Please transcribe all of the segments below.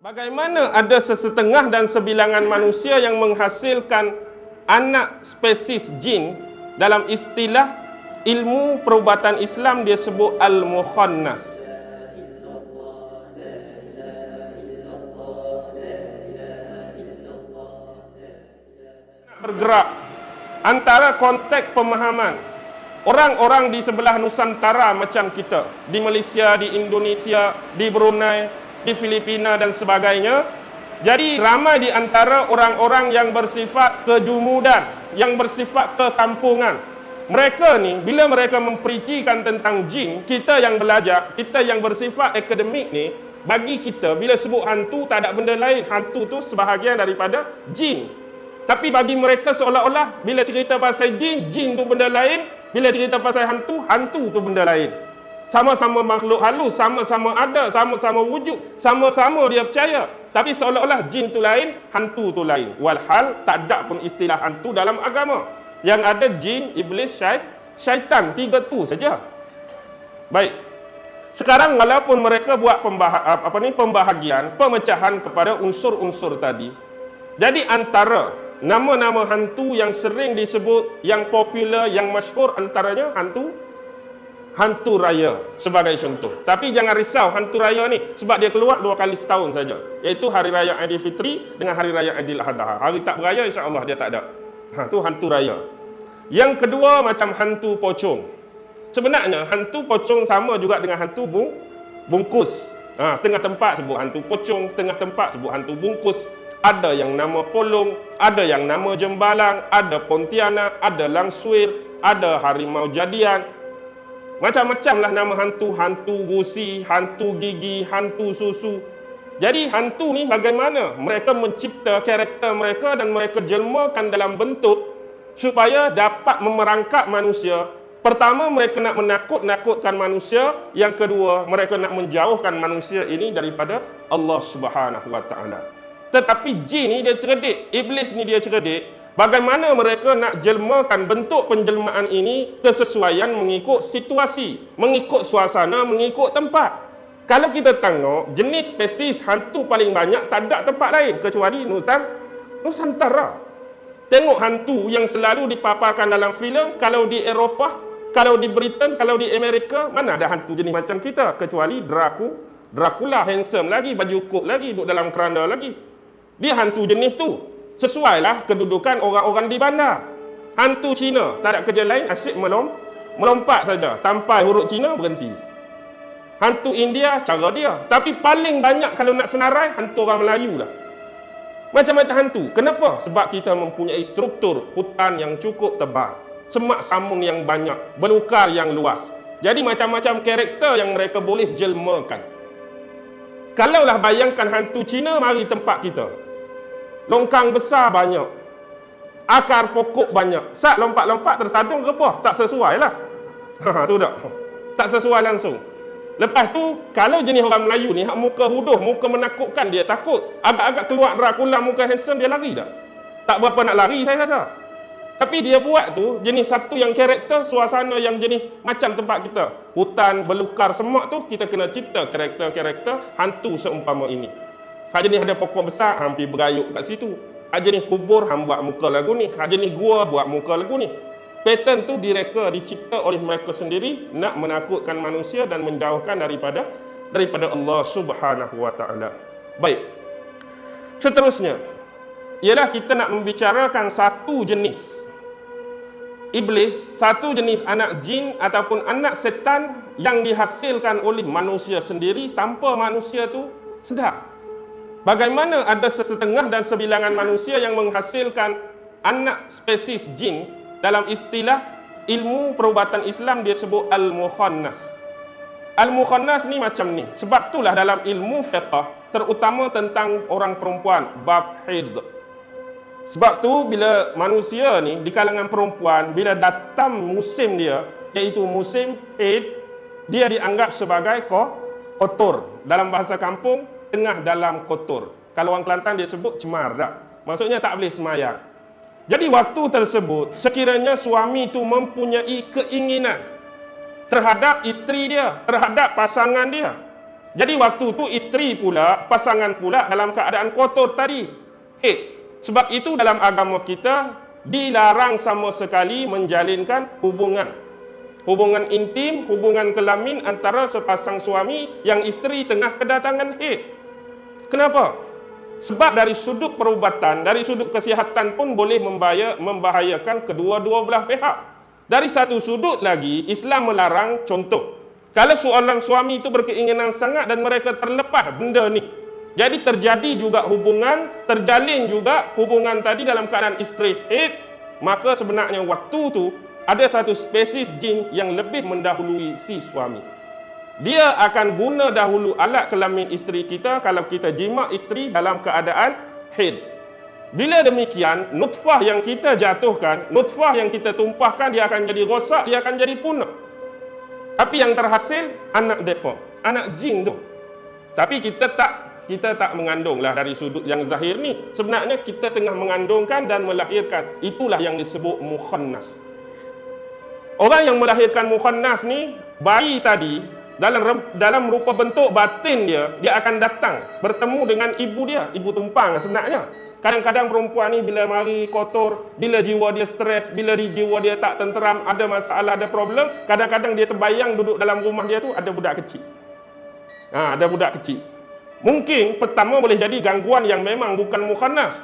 Bagaimana ada sesetengah dan sebilangan manusia yang menghasilkan anak spesies jin dalam istilah ilmu perubatan Islam dia sebut al-mukhannas. Bergerak antara konteks pemahaman orang-orang di sebelah Nusantara macam kita, di Malaysia, di Indonesia, di Brunei, di Filipina dan sebagainya. Jadi ramai di antara orang-orang yang bersifat kejumudan, yang bersifat kekampungan. Mereka ni bila mereka mempericikan tentang jin, kita yang belajar, kita yang bersifat akademik ni, bagi kita bila sebut hantu tak ada benda lain. Hantu tu sebahagian daripada jin. Tapi bagi mereka seolah-olah bila cerita pasal jin, jin tu benda lain, bila cerita pasal hantu, hantu tu benda lain. Sama-sama makhluk halus, sama-sama ada, sama-sama wujud, sama-sama dia percaya. Tapi seolah-olah jin tu lain, hantu tu lain. Walhal tak ada pun istilah hantu dalam agama. Yang ada jin, iblis, syait, syaitan. Tiga tu saja. Baik. Sekarang walaupun mereka buat pembah apa ni pembahagian, pemecahan kepada unsur-unsur tadi. Jadi antara nama-nama hantu yang sering disebut, yang popular, yang masyhur antaranya hantu hantu raya sebagai contoh. Tapi jangan risau hantu raya ni sebab dia keluar dua kali setahun saja. Iaitu hari raya Aidilfitri dengan hari raya Aidiladha. Hari tak beraya insya-Allah dia tak ada. Ha tu hantu raya. Yang kedua macam hantu pocong. Sebenarnya hantu pocong sama juga dengan hantu bung bungkus. Ha, setengah tempat sebut hantu pocong, setengah tempat sebut hantu bungkus. Ada yang nama polong, ada yang nama jembalang, ada pontianak, ada langsuir, ada harimau jadian, Macam-macam lah nama hantu. Hantu gusi, hantu gigi, hantu susu. Jadi hantu ni bagaimana mereka mencipta karakter mereka dan mereka jelmakan dalam bentuk supaya dapat memerangkap manusia. Pertama mereka nak menakut-nakutkan manusia, yang kedua mereka nak menjauhkan manusia ini daripada Allah Subhanahu Taala. Tetapi jin ni dia cerdik, iblis ni dia cerdik, Bagaimana mereka nak jelmakan bentuk penjelmaan ini kesesuaian mengikut situasi, mengikut suasana, mengikut tempat. Kalau kita tengok, jenis spesies hantu paling banyak tak ada tempat lain kecuali Nusan, Nusantara. Tengok hantu yang selalu dipaparkan dalam filem, kalau di Eropah, kalau di Britain, kalau di Amerika, mana ada hantu jenis macam kita kecuali Dracu, Dracula handsome lagi, baju kok lagi, duduk dalam keranda lagi. Dia hantu jenis tu sesuailah kedudukan orang-orang di bandar. Hantu Cina, tak ada kerja lain, asyik melom, melompat saja. Tampai huruf Cina, berhenti. Hantu India, cara dia. Tapi paling banyak kalau nak senarai, hantu orang Melayu lah. Macam-macam hantu. Kenapa? Sebab kita mempunyai struktur hutan yang cukup tebal. Semak sambung yang banyak. Belukar yang luas. Jadi macam-macam karakter yang mereka boleh jelmakan. Kalaulah bayangkan hantu Cina, mari tempat kita. Longkang besar banyak. Akar pokok banyak. Saat lompat-lompat tersadung ke apa? Tak sesuai lah. Ha, tu tak. Tak sesuai langsung. Lepas tu, kalau jenis orang Melayu ni, muka huduh, muka menakutkan, dia takut. Agak-agak keluar Dracula muka handsome, dia lari tak? Tak berapa nak lari, saya rasa. Tapi dia buat tu, jenis satu yang karakter, suasana yang jenis macam tempat kita. Hutan, belukar, semua tu, kita kena cipta karakter-karakter hantu seumpama ini. Hak jenis ada pokok besar, hampir berayuk kat situ. Hak jenis kubur, hang buat muka lagu ni. Hak jenis gua, buat muka lagu ni. Pattern tu direka, dicipta oleh mereka sendiri nak menakutkan manusia dan menjauhkan daripada daripada Allah Subhanahu Wa Taala. Baik. Seterusnya, ialah kita nak membicarakan satu jenis iblis, satu jenis anak jin ataupun anak setan yang dihasilkan oleh manusia sendiri tanpa manusia tu sedar. Bagaimana ada sesetengah dan sebilangan manusia yang menghasilkan anak spesies jin dalam istilah ilmu perubatan Islam dia sebut al-mukhannas. Al-mukhannas ni macam ni. Sebab itulah dalam ilmu fiqh terutama tentang orang perempuan bab haid. Sebab tu bila manusia ni di kalangan perempuan bila datang musim dia iaitu musim haid dia dianggap sebagai kotor. Dalam bahasa kampung tengah dalam kotor. Kalau orang Kelantan dia sebut cemar tak? Maksudnya tak boleh semayang. Jadi waktu tersebut, sekiranya suami itu mempunyai keinginan terhadap isteri dia, terhadap pasangan dia, Jadi waktu tu isteri pula, pasangan pula dalam keadaan kotor tadi. Eh, sebab itu dalam agama kita dilarang sama sekali menjalinkan hubungan. Hubungan intim, hubungan kelamin antara sepasang suami yang isteri tengah kedatangan haid. Kenapa? Sebab dari sudut perubatan, dari sudut kesihatan pun boleh membahayakan kedua-dua belah pihak. Dari satu sudut lagi, Islam melarang contoh. Kalau seorang suami itu berkeinginan sangat dan mereka terlepas benda ni. Jadi terjadi juga hubungan, terjalin juga hubungan tadi dalam keadaan isteri haid, maka sebenarnya waktu tu ada satu spesies jin yang lebih mendahului si suami. Dia akan guna dahulu alat kelamin isteri kita kalau kita jima isteri dalam keadaan haid. Bila demikian, nutfah yang kita jatuhkan, nutfah yang kita tumpahkan, dia akan jadi rosak, dia akan jadi punah. Tapi yang terhasil anak depa, anak jin tu. Tapi kita tak kita tak mengandunglah dari sudut yang zahir ni. Sebenarnya kita tengah mengandungkan dan melahirkan. Itulah yang disebut mukhannas. Orang yang melahirkan mukhannas ni, bayi tadi dalam dalam rupa bentuk batin dia, dia akan datang bertemu dengan ibu dia, ibu tumpang sebenarnya. Kadang-kadang perempuan ni bila mari kotor, bila jiwa dia stres, bila jiwa dia tak tenteram, ada masalah, ada problem, kadang-kadang dia terbayang duduk dalam rumah dia tu ada budak kecil. Ha, ada budak kecil. Mungkin pertama boleh jadi gangguan yang memang bukan mukhannas.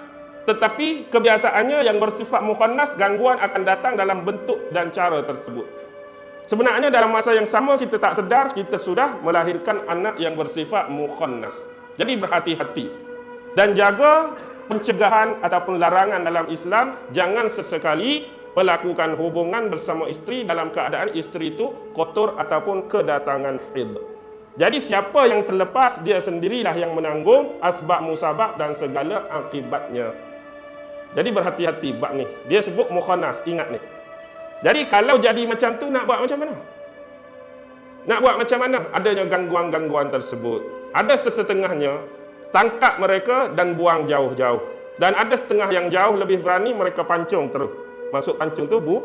Tetapi kebiasaannya yang bersifat mukhannas, gangguan akan datang dalam bentuk dan cara tersebut. Sebenarnya dalam masa yang sama kita tak sedar, kita sudah melahirkan anak yang bersifat mukhannas. Jadi berhati-hati. Dan jaga pencegahan ataupun larangan dalam Islam jangan sesekali melakukan hubungan bersama isteri dalam keadaan isteri itu kotor ataupun kedatangan haid. Jadi siapa yang terlepas dia sendirilah yang menanggung asbab musabab dan segala akibatnya. Jadi berhati-hati bab ni. Dia sebut mukhanas, ingat ni. Jadi kalau jadi macam tu nak buat macam mana? Nak buat macam mana? Adanya gangguan-gangguan tersebut. Ada sesetengahnya tangkap mereka dan buang jauh-jauh. Dan ada setengah yang jauh lebih berani mereka pancung terus. Masuk pancung tu bu,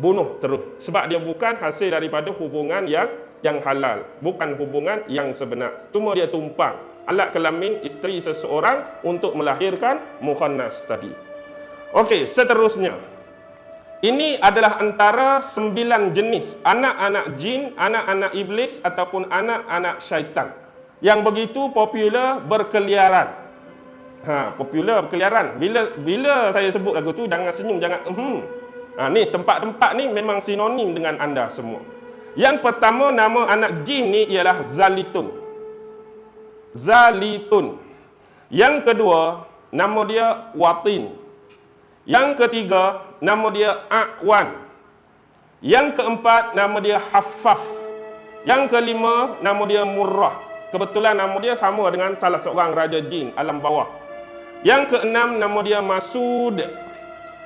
bunuh terus. Sebab dia bukan hasil daripada hubungan yang yang halal, bukan hubungan yang sebenar. Cuma dia tumpang alat kelamin isteri seseorang untuk melahirkan mukhannas tadi. Okey, seterusnya. Ini adalah antara sembilan jenis anak-anak jin, anak-anak iblis ataupun anak-anak syaitan yang begitu popular berkeliaran. Ha, popular berkeliaran. Bila bila saya sebut lagu tu jangan senyum, jangan hmm. Ha, ni tempat-tempat ni memang sinonim dengan anda semua. Yang pertama nama anak jin ni ialah Zalitun. Zalitun. Yang kedua nama dia Watin. Yang ketiga nama dia Aqwan. Yang keempat nama dia Haffaf. Yang kelima nama dia Murrah. Kebetulan nama dia sama dengan salah seorang raja jin alam bawah. Yang keenam nama dia Masud.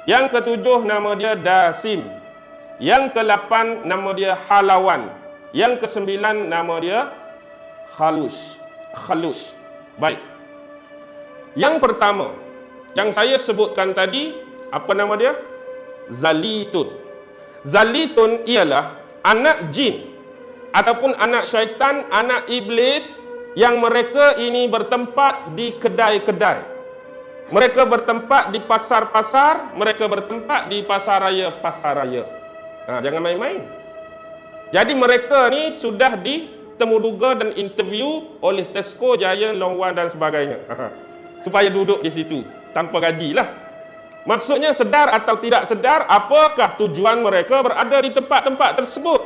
Yang ketujuh nama dia Dasim. Yang kelapan nama dia Halawan. Yang kesembilan nama dia Khalus. Khalus. Baik. Yang pertama yang saya sebutkan tadi apa nama dia? Zalitun. Zalitun ialah anak jin ataupun anak syaitan, anak iblis yang mereka ini bertempat di kedai-kedai. Mereka bertempat di pasar-pasar, mereka bertempat di pasar raya-pasar raya. Ha, jangan main-main. Jadi mereka ni sudah ditemuduga dan interview oleh Tesco, Jaya, Longwan dan sebagainya. Supaya duduk di situ tanpa gajilah. Maksudnya sedar atau tidak sedar apakah tujuan mereka berada di tempat-tempat tersebut.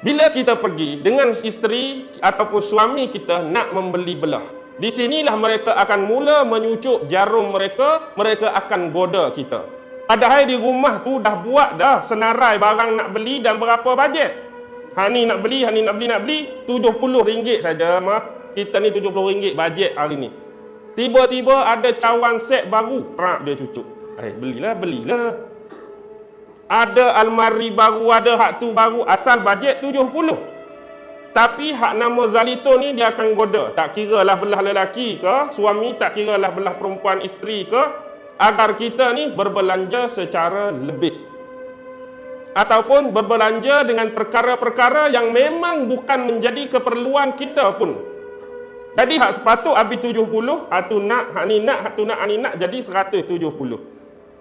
Bila kita pergi dengan isteri ataupun suami kita nak membeli belah. Di sinilah mereka akan mula menyucuk jarum mereka, mereka akan goda kita. Padahal di rumah tu dah buat dah senarai barang nak beli dan berapa bajet. Ha ni nak beli, ha ni nak beli, nak beli, RM70 saja mah. Kita ni RM70 bajet hari ni. Tiba-tiba ada cawan set baru, prak dia cucuk. Eh belilah, belilah. Ada almari baru, ada hak tu baru, asal bajet 70. Tapi hak nama Zalito ni dia akan goda. Tak kira lah belah lelaki ke, suami tak kira lah belah perempuan isteri ke, agar kita ni berbelanja secara lebih. ataupun berbelanja dengan perkara-perkara yang memang bukan menjadi keperluan kita pun. Jadi hak sepatut habis 70, hak tu nak, hak ni nak, hak tu nak, hak ni nak jadi 170.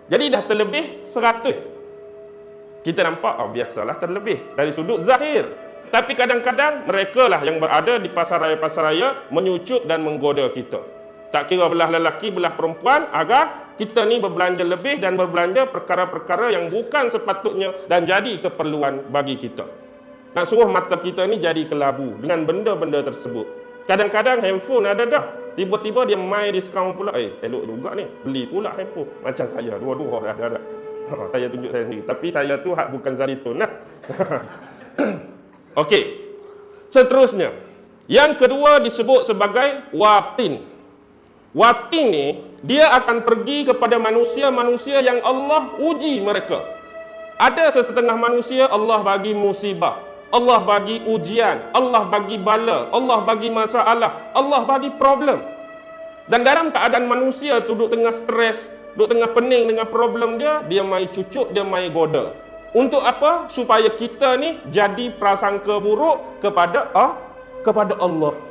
Jadi dah terlebih 100. Kita nampak, oh biasalah terlebih dari sudut zahir. Tapi kadang-kadang mereka lah yang berada di pasar raya-pasar raya menyucuk dan menggoda kita. Tak kira belah lelaki, belah perempuan agar kita ni berbelanja lebih dan berbelanja perkara-perkara yang bukan sepatutnya dan jadi keperluan bagi kita. Nak suruh mata kita ni jadi kelabu dengan benda-benda tersebut. Kadang-kadang handphone ada dah. Tiba-tiba dia main diskaun pula. Eh, elok juga ni. Beli pula handphone. Macam saya. Dua-dua dah ada. Ha, saya tunjuk saya sendiri. Tapi saya tu hak bukan Zaritun lah. Okey. Seterusnya. Yang kedua disebut sebagai watin. Watin ni, dia akan pergi kepada manusia-manusia yang Allah uji mereka. Ada sesetengah manusia Allah bagi musibah. Allah bagi ujian, Allah bagi bala, Allah bagi masalah, Allah bagi problem. Dan dalam keadaan manusia tu duduk tengah stres, duduk tengah pening dengan problem dia, dia mai cucuk, dia mai goda. Untuk apa? Supaya kita ni jadi prasangka buruk kepada ah, kepada Allah.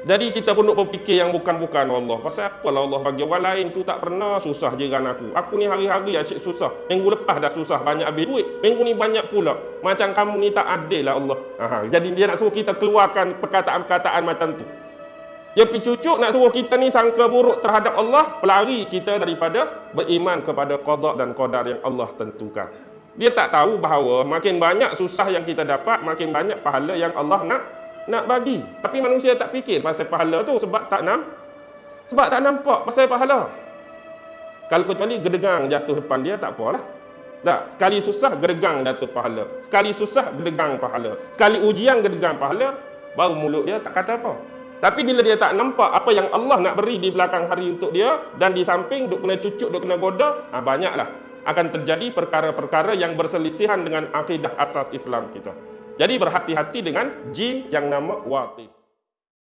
Jadi kita pun nak berfikir yang bukan-bukan Allah. Pasal apalah Allah bagi orang lain tu tak pernah susah jiran aku. Aku ni hari-hari asyik susah. Minggu lepas dah susah banyak habis duit. Minggu ni banyak pula. Macam kamu ni tak adil lah Allah. Aha. Jadi dia nak suruh kita keluarkan perkataan-perkataan macam tu. Dia pergi cucuk nak suruh kita ni sangka buruk terhadap Allah. Pelari kita daripada beriman kepada qadar dan qadar yang Allah tentukan. Dia tak tahu bahawa makin banyak susah yang kita dapat, makin banyak pahala yang Allah nak nak bagi. Tapi manusia tak fikir pasal pahala tu sebab tak nam sebab tak nampak pasal pahala. Kalau kecuali gedegang jatuh depan dia tak apalah. Tak, sekali susah gedegang jatuh pahala. Sekali susah gedegang pahala. Sekali ujian gedegang pahala, baru mulut dia tak kata apa. Tapi bila dia tak nampak apa yang Allah nak beri di belakang hari untuk dia dan di samping duk kena cucuk, duk kena goda, ha, banyaklah akan terjadi perkara-perkara yang berselisihan dengan akidah asas Islam kita. Jadi berhati-hati dengan jin yang nama Watib.